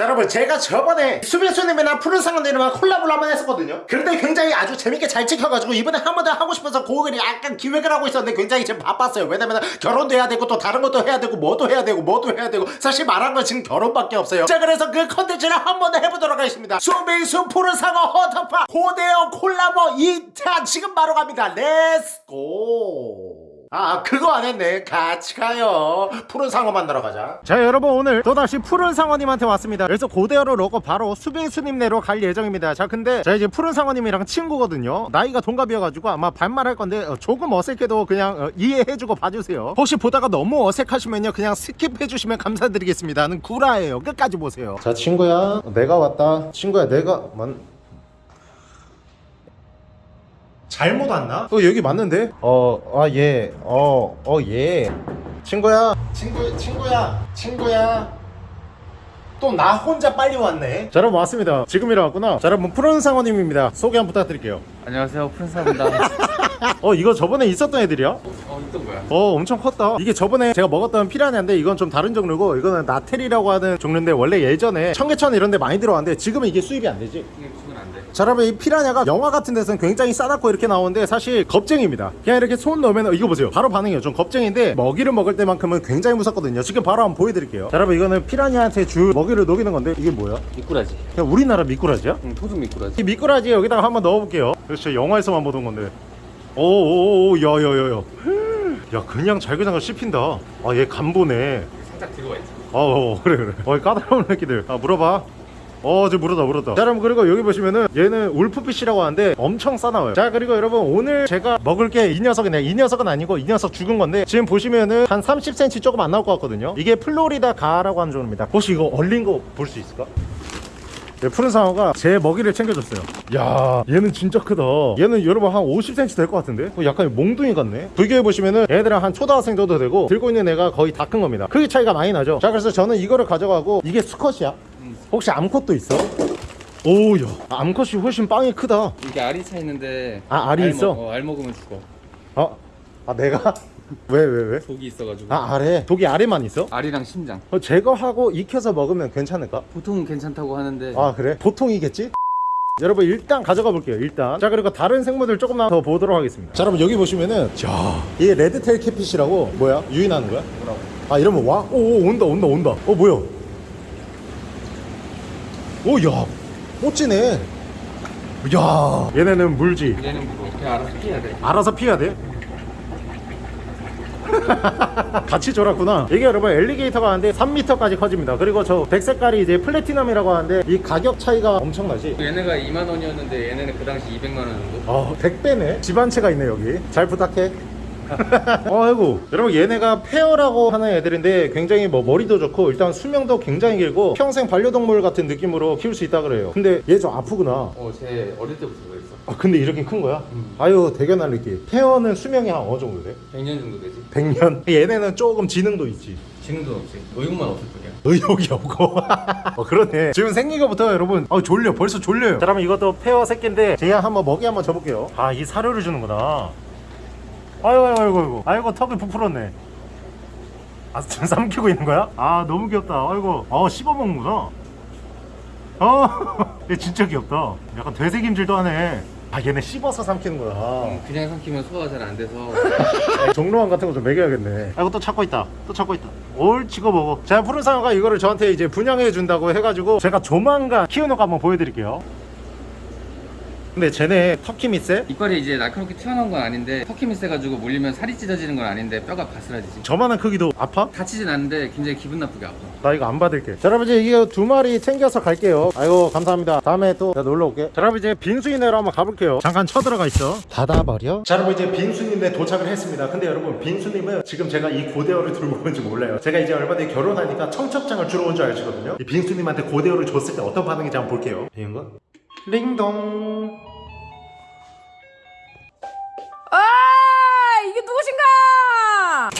자 여러분 제가 저번에 수빙수님이랑 푸른 상어님이랑 콜라보를 한번 했었거든요. 그런데 굉장히 아주 재밌게 잘 찍혀가지고 이번에 한 번 더 하고 싶어서 그걸 약간 기획을 하고 있었는데 굉장히 지금 바빴어요. 왜냐면 결혼도 해야 되고 또 다른 것도 해야 되고 뭐도 해야 되고 뭐도 해야 되고 사실 말한 건 지금 결혼밖에 없어요. 자 그래서 그 컨텐츠를 한 번 더 해보도록 하겠습니다. 수빙수 푸른 상어 헌터퐝 고대어 콜라보 2차 지금 바로 갑니다. Let's go 아 그거 안 했네. 같이 가요. 푸른 상어 만나러 가자. 자 여러분 오늘 또다시 푸른 상어님한테 왔습니다. 그래서 고대어를 넣고 바로 수빙수님네로 갈 예정입니다. 자 근데 자 이제 푸른 상어님이랑 친구거든요. 나이가 동갑이어가지고 아마 반말할 건데 어, 조금 어색해도 그냥 어, 이해해주고 봐주세요. 혹시 보다가 너무 어색하시면요 그냥 skip해주시면 감사드리겠습니다. 는 구라예요. 끝까지 보세요. 자 친구야. 내가 왔다. 친구야 내가 만... 잘못 왔나? 어 여기 맞는데? 어아예어어예. 친구야. 친구 친구야. 친구야. 또 나 혼자 빨리 왔네. 자 여러분 왔습니다. 지금 일어났구나. 자 여러분 푸른 상어님입니다. 소개 한번 부탁드릴게요. 안녕하세요. 푸른 상어입니다. 어 이거 저번에 있었던 애들이야? 어 있던 거야. 어 엄청 컸다. 이게 저번에 제가 먹었던 피라냐인데 이건 좀 다른 종류고 이거는 나테리라고 하는 종류인데 원래 예전에 청계천 이런 데 많이 들어왔는데 지금은 이게 수입이 안 되지? 안돼 자 여러분 이 피라냐가 영화 같은 데서는 굉장히 싸납고 이렇게 나오는데 사실 겁쟁입니다. 그냥 이렇게 손 넣으면 어, 이거 보세요. 바로 반응해요. 좀 겁쟁인데 먹이를 먹을 때만큼은 굉장히 무섭거든요. 지금 바로 한번 보여드릴게요. 자 여러분 이거는 피라냐한테 줄 먹이를 녹이는 건데 이게 뭐야? 미꾸라지. 그냥 우리나라 미꾸라지야? 응 토종 미꾸라지. 이 미꾸라지 여기다가 한번 넣어볼게요. 그렇죠 영화에서만 보던 건데. 오오오 야야야야. 야 그냥 잘그장을 씹힌다. 아 얘 간보네. 살짝 들어가 있지. 어, 어 그래 그래. 어이 까다로운 새끼들. 아 물어봐 어저 물었다 물었다. 자 여러분 그리고 여기 보시면은 얘는 울프피쉬라고 하는데 엄청 싸나워요. 자 그리고 여러분 오늘 제가 먹을 게 이 녀석이네. 이 녀석은 아니고 이 녀석 죽은 건데 지금 보시면은 한 30cm 조금 안 나올 것 같거든요. 이게 플로리다 가라고 하는 종입니다. 혹시 이거 얼린 거 볼 수 있을까? 네, 푸른 상어가 제 먹이를 챙겨줬어요. 야 얘는 진짜 크다. 얘는 여러분 한 50cm 될 것 같은데? 어, 약간 몽둥이 같네. 비교해 보시면은 얘들은 한 초등학생 정도 되고 들고 있는 애가 거의 다 큰 겁니다. 크기 차이가 많이 나죠. 자 그래서 저는 이거를 가져가고 이게 수컷이야 혹시 암컷도 있어? 오야 암컷이 훨씬 빵이 크다 이게 알이 차 있는데 아, 알이 알 있어? 먹- 어, 알 먹으면 죽어 어? 아 내가? 왜 왜 왜? 독이 있어가지고 아 아래 독이 아래만 있어? 알이랑 심장 어, 제거하고 익혀서 먹으면 괜찮을까? 보통 괜찮다고 하는데 아 그래? 보통이겠지? 여러분 일단 가져가 볼게요 일단 자 그리고 다른 생물들 조금만 더 보도록 하겠습니다 자 여러분 여기 보시면은 자이 레드테일 캣핏이라고 뭐야? 유인하는 거야? 뭐라고 아 이러면 와? 오, 오 온다 온다 온다 어 뭐야? 오야 멋지네. 야. 얘네는 물지. 얘는 무거워 그냥 알아서 피해야 돼? 알아서 피해야 돼? 같이 졸았구나. 이게 여러분 엘리게이터가 하는데 3m까지 커집니다. 그리고 저 백색깔이 이제 플래티넘이라고 하는데 이 가격 차이가 엄청나지? 얘네가 2만 원이었는데 얘네는 그 당시 200만 원 정도? 아 100배네? 집 한 채가 있네 여기. 잘 부탁해 아이고. 여러분 얘네가 폐어라고 하는 애들인데 굉장히 뭐 머리도 좋고 일단 수명도 굉장히 길고 평생 반려동물 같은 느낌으로 키울 수 있다 그래요. 근데 얘 좀 아프구나. 어 쟤 어릴 때부터 그랬어. 아 근데 이렇게 큰 거야? 아유 대견할 느낌 폐어는 수명이 한 어느 정도 돼? 100년 정도 되지. 100년? 얘네는 조금 지능도 있지. 지능도 없지. 의욕만 없을 뿐이야. 의욕이 없고. 어 그러네. 지금 생긴 거부터 여러분. 아 졸려. 벌써 졸려요. 자 그러면 이것도 폐어 새끼인데 제가 한번 먹이 한번 줘볼게요. 아 이 사료를 주는구나 아이고 아이고 아이고 아이고. 아이고 턱이 부풀었네. 아 지금 삼키고 있는 거야? 아 너무 귀엽다. 아이고. 어 씹어먹는구나. 어 얘 진짜 귀엽다. 약간 되새김질도 하네. 아 얘네 씹어서 삼키는구나 음, 그냥 삼키면 소화가 잘 안 돼서. 종로원 같은 거 좀 먹여야겠네. 아이고 또 찾고 있다. 또 찾고 있다. 올 찍어 먹어. 제가 푸른 상어가 이거를 저한테 이제 분양해 준다고 해가지고 제가 조만간 키우는 거 한번 보여드릴게요 근데 쟤네 터키 밑에 이빨이 이제 날카롭게 튀어나온 건 아닌데 터키미 세가지고 물리면 살이 찢어지는 건 아닌데 뼈가 바스라지지. 저만한 크기도 아파? 다치진 않는데 굉장히 기분 나쁘게 아파. 나 이거 안 받을게. 자 여러분 이제 이게 두 마리 챙겨서 갈게요. 아이고 감사합니다. 다음에 또 놀러 올게. 자 여러분 이제 빙수인네로 한번 가볼게요. 잠깐 쳐들어가 있어. 닫아버려? 자 여러분 이제 빙수님네 도착을 했습니다. 근데 여러분 빙수님은 지금 제가 이 고대어를 들고 온지 몰라요. 제가 이제 얼마 뒤에 결혼하니까 청첩장을 주러 온줄 아시거든요. 이 빙수님한테 고대어를 줬을 때 어떤 반응인지 한번 볼게요. 이건가? 링동 아 이게 누구신가?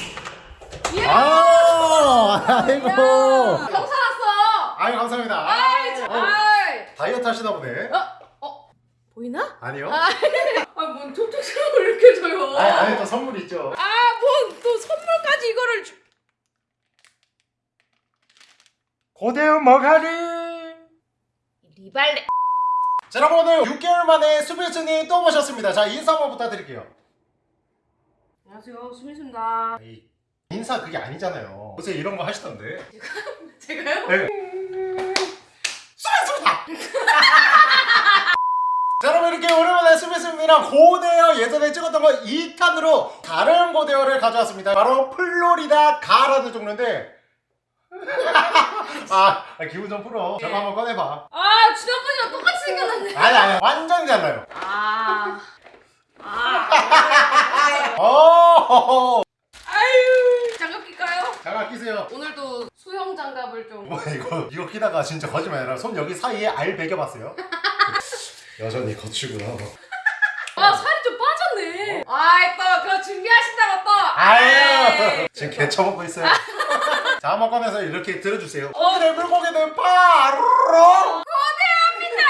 예. 아 아이고 야, 형 살았어. 아유 감사합니다 아이, 참. 어, 아이. 다이어트 하시나 보네 어, 어, 보이나? 아니요 아, 뭔 톡톡스러워 이렇게 줘요. 아니 안에 또 선물 있죠 아, 뭔 또 선물까지 이거를 주... 고대어 머가리 리발레. 자 여러분 오늘 6개월 만에 수빈수님 또 모셨습니다. 자 인사 한번 부탁드릴게요. 안녕하세요 수민수입니다. 에이, 인사 그게 아니잖아요. 요새 이런 거 하시던데. 제가 요? 네. 수빈수입니다! 자 여러분 이렇게 오랜만에 수빈수님이랑 고대어 예전에 찍었던 거 2탄으로 다른 고대어를 가져왔습니다. 바로 플로리다 가라는 종류인데 아 기분 좀 풀어 저거 한번 꺼내봐 아 지난번이랑 똑같이 생겼는데. 아니 아니 완전 달라요 아. 아. 어 아유. 장갑 낄까요? 장갑 끼세요 오늘도 수영 장갑을 좀. 뭐 이거 이거 끼다가 진짜 거짓말 아니라 손 여기 사이에 알 베겨봤어요? 여전히 거치구나 아 살이 좀 빠졌네. 아이 또 그거 준비하신다고 또. 아유 지금 개 처먹고 있어요 자 한번 꺼내서 이렇게 들어주세요 오늘의 물고기는 바로 거대합니다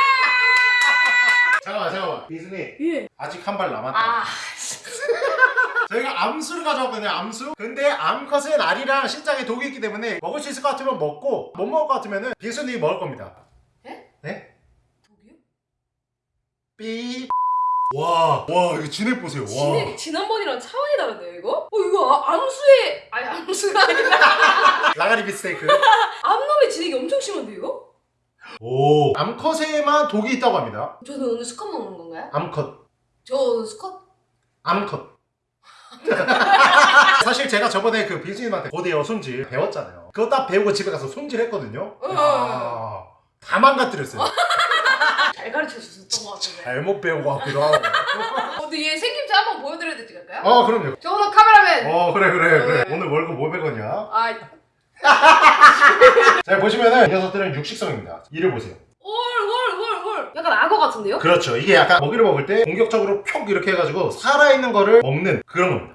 잠깐만 잠깐만 미순이 예. 아직 한 발 남았다 아. 저희가 암수를 가져왔거든요 암수 근데 암컷은 알이랑 신장에 독이 있기 때문에 먹을 수 있을 것 같으면 먹고 못 먹을 것 같으면 빙순이 먹을 겁니다 예? 네? 독이요? 삐. 와, 와, 이거 진액 보세요. 와. 진액 지난번이랑 차원이 다른데요 이거? 어 이거 아, 암수에 아니 암수가 아니라 라가리 비스테이크. 암놈의 진액이 엄청 심한데 이거? 오. 암컷에만 독이 있다고 합니다. 저는 오늘 수컷 먹는 건가요? 암컷. 저 수컷? 암컷. 사실 제가 저번에 그 빙수님한테 고대어 손질 배웠잖아요. 그거 딱 배우고 집에 가서 손질 했거든요. 어. 아, 다 망가뜨렸어요. 잘 가르쳐 주셨던 것 같은데 잘못 배운 것 같기도 하고. 어, 근데 얘 생김새 한번 보여드려야 되지 않을까요? 어, 그럼요. 저 오늘 카메라맨 어, 그래, 그래, 그래. 네. 오늘 월급 500원이야. 아 자, 보시면은 이 녀석들은 육식성입니다. 이를 보세요. 헐헐헐헐 약간 악어 같은데요? 그렇죠. 이게 약간 먹이를 먹을 때 공격적으로 표 이렇게 해가지고 살아있는 거를 먹는 그런 겁니다.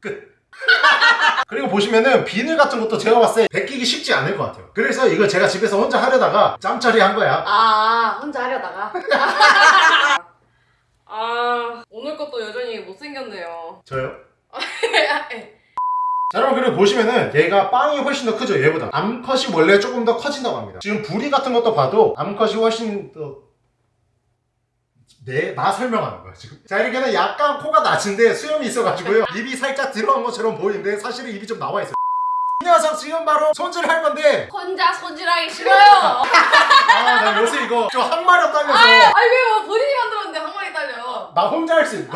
끝. 그리고 보시면은 비늘 같은 것도 제가 봤을 때 베끼기 쉽지 않을 것 같아요. 그래서 이거 제가 집에서 혼자 하려다가 짬짜리 한 거야. 아 혼자 하려다가 아 오늘 것도 여전히 못생겼네요 저요? 예. 자 여러분 그리고 보시면은 얘가 빵이 훨씬 더 크죠 얘보다. 암컷이 원래 조금 더 커진다고 합니다. 지금 부리 같은 것도 봐도 암컷이 훨씬 더 네, 나 설명하는 거야 지금. 자 이렇게는 약간 코가 낮은데 수염이 있어가지고요. 입이 살짝 들어간 것처럼 보이는데 사실은 입이 좀 나와 있어요. 이 녀석 지금 바로 손질할 건데. 혼자 손질하기 싫어요. 아나 요새 이거 좀 항마력 딸려서. 아니 왜요? 본인이 만들었는데 항마리 딸려. 나 혼자 할 수 있어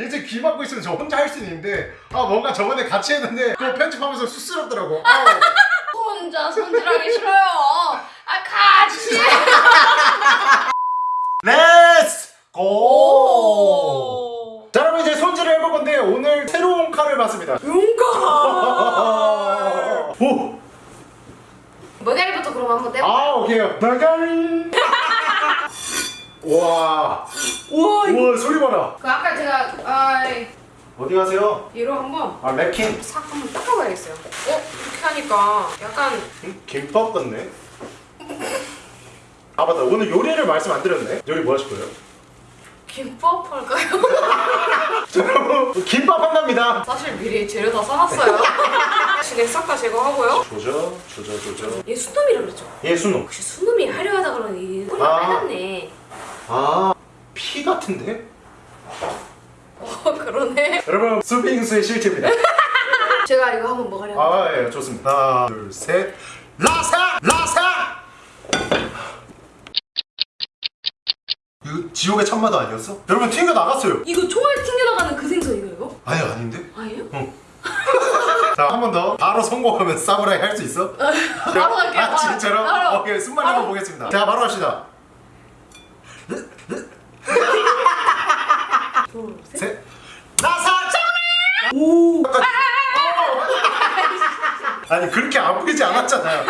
이제 귀 막고 있으면 저 혼자 할 수 있는데 아 뭔가 저번에 같이 했는데 그거 편집하면서 쑥스럽더라고 아우. 혼자 손질하기 싫어요 아 같이 let's go! 오자 여러분 이제 손질을 해볼 건데 오늘 새로운 칼을 봤습니다 용감 오! 모델부터 그럼 한번 떼볼까요? 아 오케이 나가리 와 우와 이거 우와 소리 봐라 그 아까 제가 아 어디 가세요? 얘로 한번 아 랩킨 싹 한번 닦아봐야겠어요 어? 이렇게 하니까 약간 음, 김밥 같네 아 맞다 오늘 요리를 말씀 안 드렸네 요리 뭐 하실 거예요? 김밥 할까요? 자 여러분 김밥 한답니다 사실 미리 재료 다 싸놨어요 진액 싹다 제거하고요 조져 조져 조져 얘 수놈이라 그랬죠? 얘 순놈 혹시 수놈이 하려하다 그러니 꼬리 아. 빨갛네 아 피 같은데? 어 그러네 여러분 수빙수의 실체입니다 제가 이거 한번 먹으려고 아, 예, 좋습니다. 하나, 둘, 셋. 라사! 라사! 이거 지옥의 참마도 아니었어? 여러분 튕겨 나갔어요. 이거 총알 튕겨 나가는 그 생선이가 이거? 아니 아닌데? 아니에요? 자, 한 번 더. 바로 성공하면 사무라이 할 수 있어? 바로 갈게요. 아, 진짜로? 바로. 오케이, 숨만 한번 보겠습니다. 자, 바로 합시다. 둘, 셋. 셋. 라사! 오! 아니, 그렇게 아프지 않았잖아요.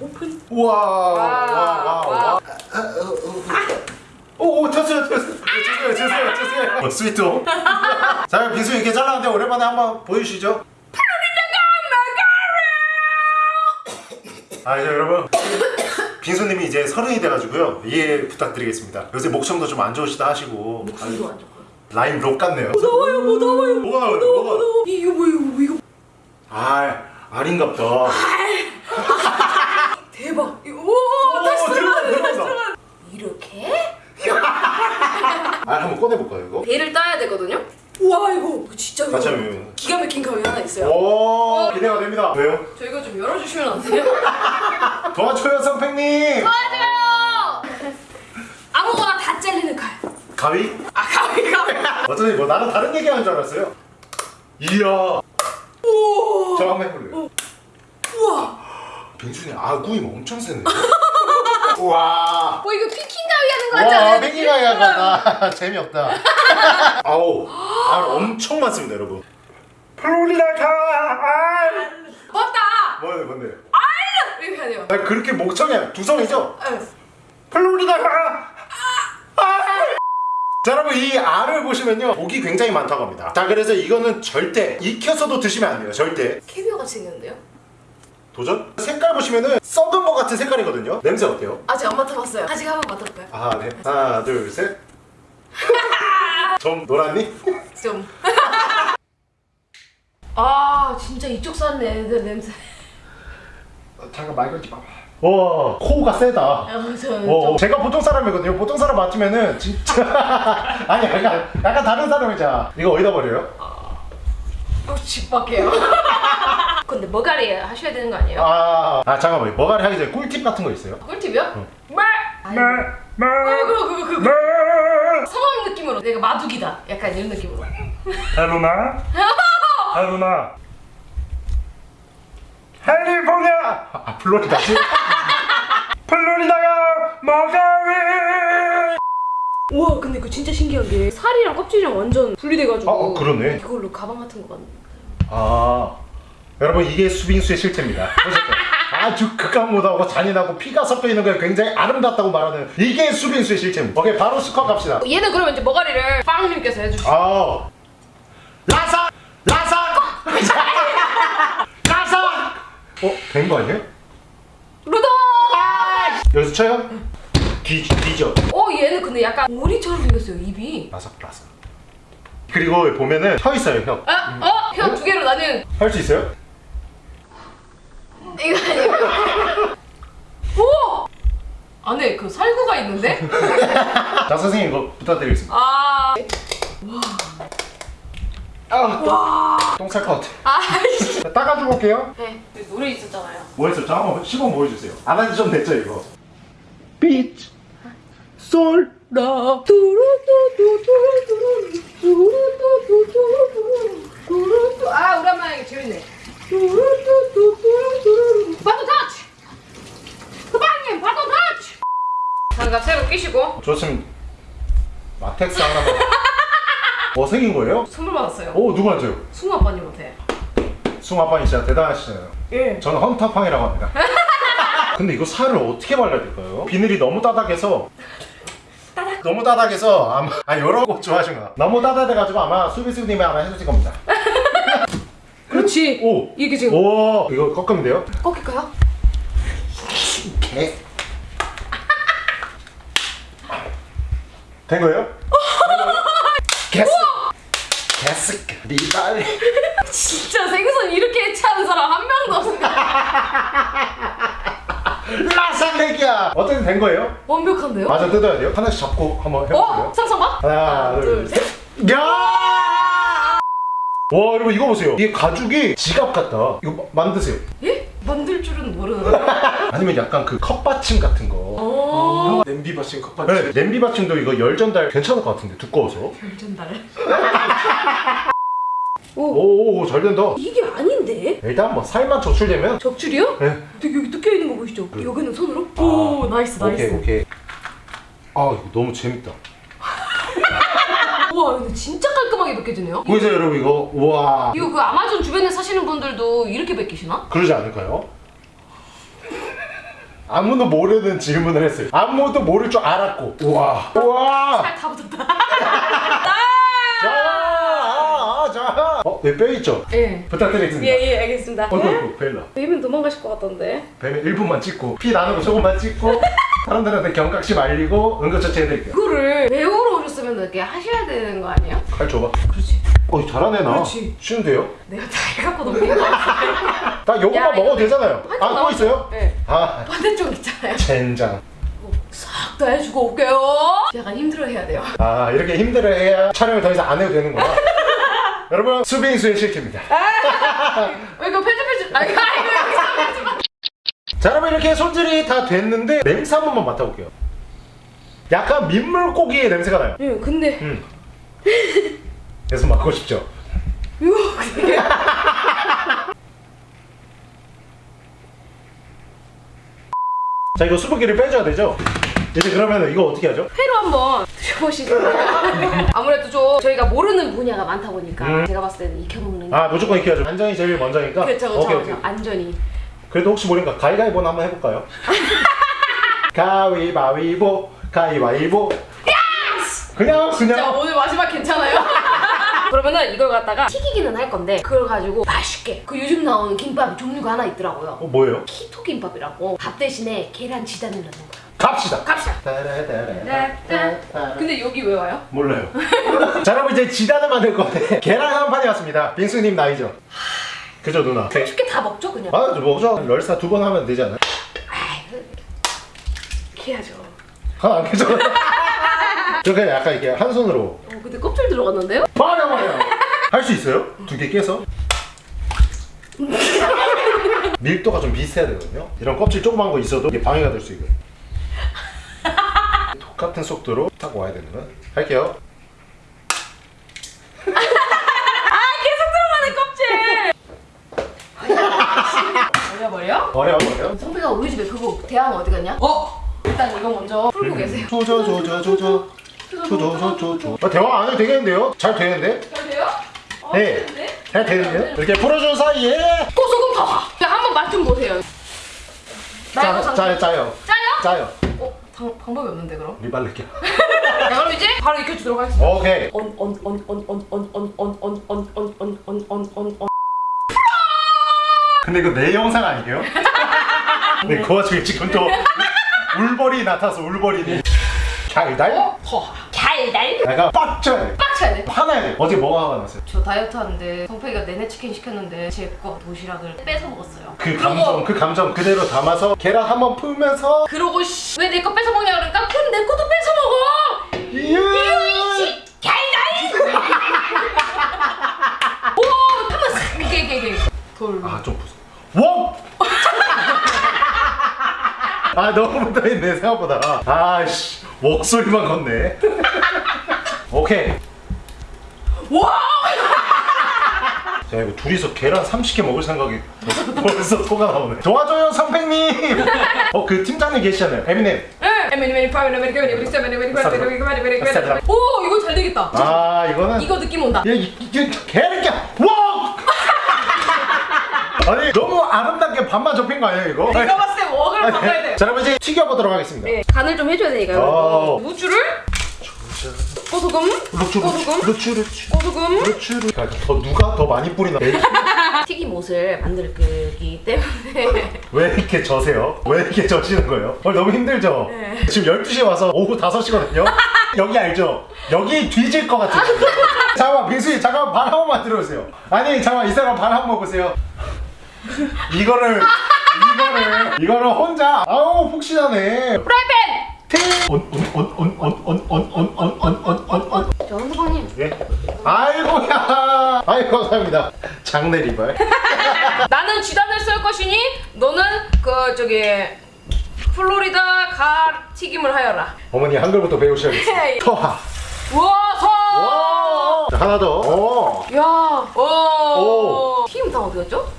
오픈 우와, 와, 와, 와. 와. 오, 오, 됐어요, 됐어요. 죄송해요, 죄송해요, 죄송해요. 어, 스위트 홈. 자, 빈수 이렇게 잘랐는데 오랜만에 한번 보여주시죠. 아, 이제 여러분. 빈손님이 이제 서른이 돼가지고요. 이해 부탁드리겠습니다. 요새 목청도 좀 안 좋으시다 하시고. 목소리도 안 좋고요. 라임 록 같네요. 무더워요 무더워요. 뭐가 나와요? 뭐가 무더워. 이거 뭐 이거 뭐 이거 아 아린갑다. 대박. 오 다시 들어가 이렇게? 아 한번 꺼내볼까요 이거? 배를 따야 되거든요? 우와 이거. 진짜 가참 기가 막힌 감이 하나 있어요. 오 기대가 됩니다. 왜요? 저희가 좀 열어주시면 안 돼요? 도와줘요 선생님 맞아요. 아무거나 다 잘리는 칼. 가위? 아 가위 가위. 어쩐지 뭐 나는 다른 얘기 하는 줄 알았어요 이야. 저 한번 해볼래요 우와. 병준이 아구임 엄청 세네 우와 뭐 이거 피킹 가위 하는 거 같지 않아요? 와 뱅기가 약간 재미없다 아우 알 엄청 많습니다 여러분 플로리다가 알 맞다. 뭔데 뭔데 나 그렇게 목청이 두성이죠? 응. 플로리다가 알 자, 여러분 이 알을 보시면요 목이 굉장히 많다고 합니다 자 그래서 이거는 절대 익혀서도 드시면 안 돼요 절대 캐비어 같이 생겼는데요? 도전? 색깔 보시면은 썩은 거 같은 색깔이거든요 냄새 어때요? 아직 안 맡아봤어요. 아직 한 번 맡아볼까요? 아네 하나 둘셋 좀 노랗니? 좀. 아 진짜 이쪽 사는 애들 냄새. 잠깐 말 걸지 마봐 와 코가 세다 아, 저, 어, 제가 보통 사람이거든요 보통 사람 맞으면은 진짜 아니 약간, 약간 다른 사람이잖아 이거 어디다 버려요? 좀집 밖에요. 근데 머가리 하셔야 되는 거 아니에요? 아, 아 잠깐만 머가리 하기 전에 꿀팁 같은 거 있어요? 꿀팁이요? 말. 어, 그거 그거 그거. 성함 느낌으로 내가 마두기다. 약간 이런 느낌으로. 헬로나 헬로나 캘리포니아 아 플로리다지? 플로리다가 머가리 우와 근데 이거 진짜 신기한 게 살이랑 껍질이랑 완전 분리돼가지고. 어, 어, 그러네. 이걸로 가방 같은 거 만든. 아 여러분 이게 수빙수의 실체입니다? 아주 극한무도하고 잔인하고 피가 섞여 있는 게 굉장히 아름답다고 말하는 이게 수빙수의 실체입니다 오케이 바로 스쿼트 갑시다 얘는 그러면 이제 머가리를 빵님께서 해주시죠. 아 라사 라사 어? 된 거 아니에요? 루더. 여기서 쳐요? 뒤, 뒤죠 어 얘는 근데 약간 오리처럼 생겼어요 입이. 라삭 그리고 보면은 혀 있어요 혀 아, 어? 혀두 개로 나는 할 수 있어요? 이거 아니에요. 오! 안에 그 살구가 있는데? 자 선생님 이거 부탁드리겠습니다 아, 아똥쌀 것 같아 아이씨. 자, 닦아주고 올게요 네, 노래 있었잖아요. 뭐 했었죠? 한번 시범 보여주세요 안 한지 좀 됐죠 이거 빛 솔, 라 두루두두두두루 두루두두두두루 두루두 아 오랜만에 이거 재밌네. 두루두두두두루 바도 터치. 후방님 바도 터치. 장갑 새로 끼시고 좋습니다 마텍스 하나만 뭐 생긴 거예요? 선물 받았어요. 오 누구한테요? 승우 아빠님한테. 숭 아빠님 진짜 대단하시잖아요 예. 저는 헌터팡이라고 합니다 근데 이거 살을 어떻게 발라야 될까요? 비늘이 너무 따닥해서 너무 따닥해서 아마 아 여러 곳 좋아하시구나 너무 따닥해가지고 아마 수비수님이 아마 해주실 겁니다 그렇지. 오! 이게 지금 오 이거 꺾으면 돼요? 꺾일까요? 개. 된 거예요? 개 스. 개스. 리발. 진짜 생선 이렇게 해체하는 사람 한 명도 없어요. 라상내기야. 어떻게 된 거예요? 완벽한데요? 맞아 뜯어야 돼요. 하나씩 잡고 한번 해볼게요. 어? 상상봐? 하나, 둘, 셋. 야! 와 여러분 이거 보세요. 이게 가죽이 지갑 같다. 이거 마- 만드세요. 예? 만들 줄은 모르는데. 아니면 약간 그 컵받침 같은 거. 어. 냄비 받침 컵받침 네, 냄비 받침도 이거 열 전달 괜찮을 것 같은데 두꺼워서. 열전달. 오오오 잘 된다. 이게 아닌데? 일단 뭐 살만 적출되면 적출이요? 네. 되게 여기 뜯겨 있는 거 보이시죠? 여기는 손으로? 오, nice, nice. 오케이 오케이. 아 이거 너무 재밌다. 우와, 근데 진짜 깔끔하게 벗겨지네요. 보이세요 여러분 이거 우와 이거 그 아마존 주변에 사시는 분들도 이렇게 벗기시나? 그러지 않을까요? 아무도 모르는 질문을 했어요. 아무도 모를 줄 알았고 우와 우와 살 다 붙었다. 자, 아, 아, 자. 어, 네, 뼈 있죠? 예. 부탁드리겠습니다. 예, 예, 알겠습니다. 어이구, 벨라. 베이비는 도망가실 것 같던데. 뱀에 1분만 찍고, 피 나는 거 조금만 찍고, 사람들한테 경각심 알리고, 응급처치 해드릴게요. 그거를 배우러 오셨으면 이렇게 하셔야 되는 거 아니에요? 칼 줘봐. 그렇지. 어, 잘하네, 나. 그렇지. 쉬운데요? 내가 다 해갖고 같아. 딱 요거만 야, 먹어도 되잖아요. 한쪽 아, 또 나왔어. 있어요? 네. 아, 반대쪽 있잖아요. 젠장. 싹다 해주고 올게요. 약간 힘들어 해야 돼요. 아 이렇게 힘들어 해야 촬영을 더 이상 안 해도 되는구나 여러분 수빙수의 실패입니다 왜 이거 편집해 주? 아 이거 이거. 자 여러분 이렇게 손질이 다 됐는데 냄새 한 번만 맡아볼게요 약간 민물고기의 냄새가 나요 예, 근데 음. 계속 맡고 싶죠? 이거 자 이거 수분기를 빼줘야 되죠? 이제 그러면 이거 어떻게 하죠? 회로 한번 드셔보시죠. 아무래도 좀 저희가 모르는 분야가 많다 보니까 음. 제가 봤을 때는 익혀먹는 게아 무조건 익혀야죠 안전이 제일 먼저니까 그렇죠, 그렇죠, 오케이 그렇죠. 오케이 안전이. 그래도 혹시 모르니까 가위가위보나 한번 해볼까요? 가위바위보 가위바위보 그냥 자 그냥 오늘 마지막 괜찮아요? 그러면은 이걸 갖다가 튀기기는 할 건데 그걸 가지고 맛있게 그 요즘 나오는 김밥 종류가 하나 있더라고요. 어 뭐예요? 키토 김밥이라고 밥 대신에 계란 지단을 넣는 거야. 갑시다 갑시다. 따라따라. 근데 여기 왜 와요? 몰라요 자 여러분 이제 지단을 만들 건데 계란 한 판이 왔습니다 빙수님 나이죠? 그죠 누나? 쉽게 다 먹죠 그냥. 아 뭐죠? 럴사 두 번 하면 되지 않아요? 해야죠. 하나 안 깨져 저렇게 약간 이렇게 한 손으로 어 근데 껍질 들어갔는데요? 버려버려 할수 있어요? 두 개 깨서? 밀도가 좀 비슷해야 되거든요 이런 껍질 조그만 거 있어도 이게 방해가 될 수 있거든요 똑같은 속도로 딱 와야 되는 거야 할게요 아 계속 들어가네 껍질. 버려버려? 버려 버려 성배가 우리 집에 그거 대왕 어디 갔냐? 어? 일단 이거 먼저 풀고 계세요. 조져 조져 조져 조져 조져 아, 대화 안 해도 되겠는데요? 잘 되는데? 잘 돼요? 어, 네. 잘 되는데요? 이렇게 풀어준 사이에 고소금 봐봐. 그냥 한번 맛 좀 보세요. 짜, 장... 짜요 짜요 짜요? 짜요 어? 방, 방법이 없는데 그럼? 자 그럼 이제 바로 익혀주도록 하겠습니다. 오케이 언언언언언언언언언언언언언언언 근데 이거 내 영상 아니에요? 근데 그 와중에 지금 또 울버리 나타서 울버리니? 어? 더 달달 내가 빡쳐 야 돼. 화나야 돼 어제 뭐가 화가 났어요? 저 다이어트 하는데 성패기가 내내 치킨 시켰는데 제 거 도시락을 뺏어 먹었어요. 그 감정 그 감정 그대로 담아서 계란 한번 풀면서 그러고 왜 내 거 뺏어 먹냐 그러니까 그럼 내 것도 뺏어 먹어. 이유 달달. 오 한번 싹 이게 이게 이게 돌. 아 좀 무서워 워! 아 너무 붙어있네 생각보다 아씨 목소리만 걷네 오케이 와. 자 이거 둘이서 계란 30개 먹을 생각이 벌써 토가 나오네 도와줘요 상팽님 어 그 팀장님 계시잖아요 에미넴 오 이거 잘 되겠다. 아 이거는 이거 느낌 온다. 야, 이, 이게 계란이야 와 아니 너무 아름답게 반만 접힌 거 아니에요 이거? 내가 봤을 때 웍을 바꿔야 돼. 자 그럼 이제 튀겨보도록 하겠습니다 네, 간을 좀 해줘야 되니까요. 어. 무주를 고소금, 루추 고소금, 루추 루추 고소금. 루추 루추 야, 더 누가 더 많이 뿌리나 튀김 옷을 만들 거기 때문에 왜 이렇게 저세요? 왜 이렇게 저시는 거예요? 오늘 너무 힘들죠? 네. 지금 12시에 와서 오후 5시거든요? 여기 알죠? 여기 뒤질 것 같아요 잠깐만 빙수님 잠깐만 발 한 번만 들어오세요 아니 잠깐만 이 사람 발 한 번 보세요 이거를 이거를 이거를 혼자 아우 폭신하네 프라이팬. 연수관님. 예? 아이고야. 아이 감사합니다. 장내 리발 나는 쥐단을 썰 것이니 너는 그 저기 플로리다 가 튀김을 하여라. 어머니 한글부터 배우셔야겠어요 터하. 우와. 서 하나 더야오. 튀김 다 어디 갔죠?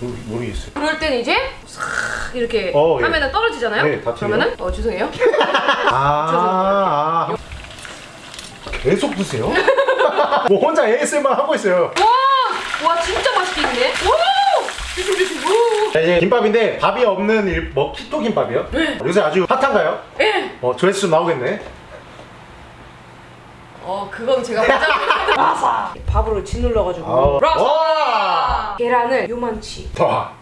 모르, 모르겠어요. 그럴 땐 이제 싹 이렇게 어, 예. 하면은 떨어지잖아요. 네. 그러면은 어 죄송해요. 아, 아. 계속 드세요? 뭐 혼자 ASMR 하고 있어요. 와, 와 진짜. 오, 조심. 자, 이제 김밥인데 밥이 없는 일, 뭐 키토 김밥이요? 요새 아주 핫한가요? 예. 어, 조회수 좀 나오겠네. 어, 그건 제가 보자. 라사. 밥으로 짓눌러가지고. 아우. 라사. 와. 계란을 요만치. 와,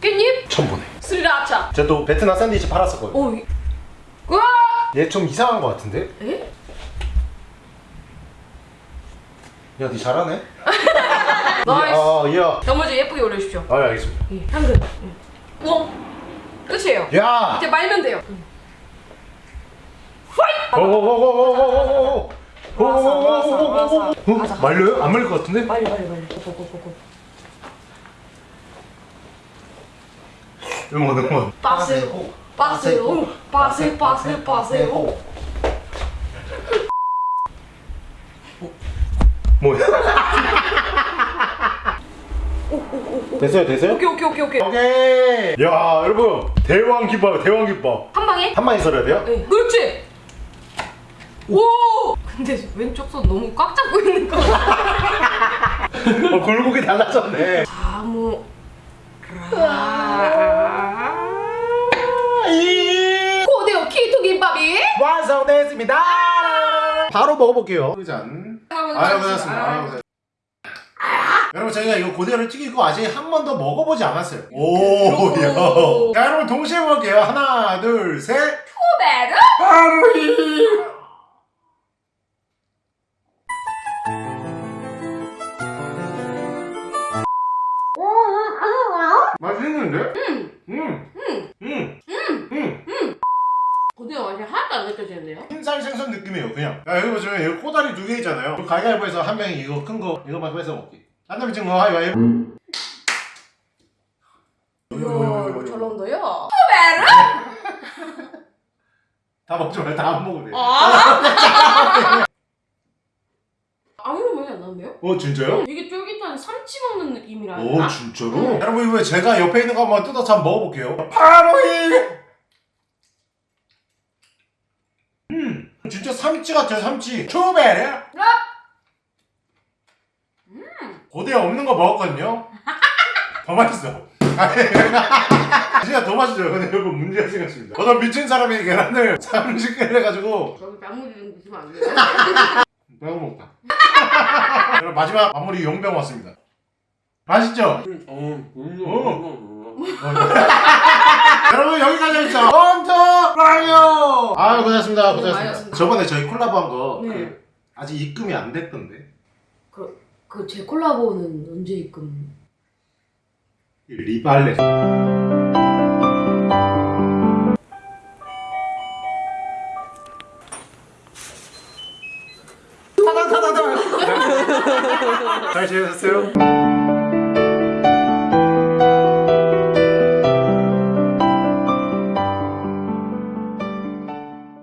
깻잎. 천분에. 스리라차. 제가 또 베트남 샌드위치 팔았었거든요. 오. 이- 우와. 얘좀 이상한 것 같은데? 에? 야, 니 잘하네? Nice. 아. 나머지 예쁘게 올려주십시오. 아, 알겠습니다. 예, 한 그릇. 예. 우와. 끝이에요. 야! 이제 말면 돼요. 빨리. 고고고고. 응원 응원 빠세요. 빠세요. 빠세 빠세 빠세요. 뭐야? 됐어요 됐어요? 오케이 오케이 오케이 오케이. 오케이 야 여러분 대왕 김밥 대왕 김밥 한 방에? 한 방에 썰어야 돼요? 네. 그렇지. 오. 근데 왼쪽 손 너무 꽉 잡고 있는 거. 어 굴곡이 달라졌네 아무. 고대요 키토 김밥이. 완성됐습니다. 바로 먹어볼게요. 짠 아유 고생하셨습니다. 여러분 저희가 이거 고대를 튀기고 아직 한 번도 먹어보지 않았어요. 오 그렇고. 야. 자 여러분 동시에 먹을게요. 하나 둘셋. 후베르. 바로 이 맛있는데? 음. 음. 음. 음. 고대요 맛이 하나도 안 느껴지는데요? 흰살 생선 느낌이에요 그냥 야 여기 보시면 여기 꼬다리 두 개 있잖아요 그 가위바위보에서 한 명이 이거 큰 거 이거만 뺏어 먹기 한 명이 지금 잘 나온다요. 후베르. 다 먹지 말고 다안 먹으면 돼 아. 안 나는데요? 어 진짜요? 이게 쫄깃한 삼치 먹는 느낌이라 오 할까? 진짜로? 여러분 이거 제가 옆에 있는 거 한번 뜯어서 한번 먹어볼게요. 바로 이! 음, 진짜 삼치 같아요 삼치. 초베르 고대 없는 거 먹었거든요? 더 맛있어. 진짜 더 맛있어요. 근데 여러분 문제가 생겼습니다. 어떤 미친 사람이 계란을 30개를 해가지고. 저기 단무지 좀 드시면 안 돼요? 마지막 마무리 용병 왔습니다. 맛있죠? 여러분 여기까지 하겠습니다. 헌터 라이어! 아유 고생하셨습니다. 고생하셨습니다. 많이었습니다. 저번에 저희 콜라보 한거 네. 그, 아직 입금이 안 됐던데. 그제 콜라보는 언제 입금? 리발레 잘 지내셨어요?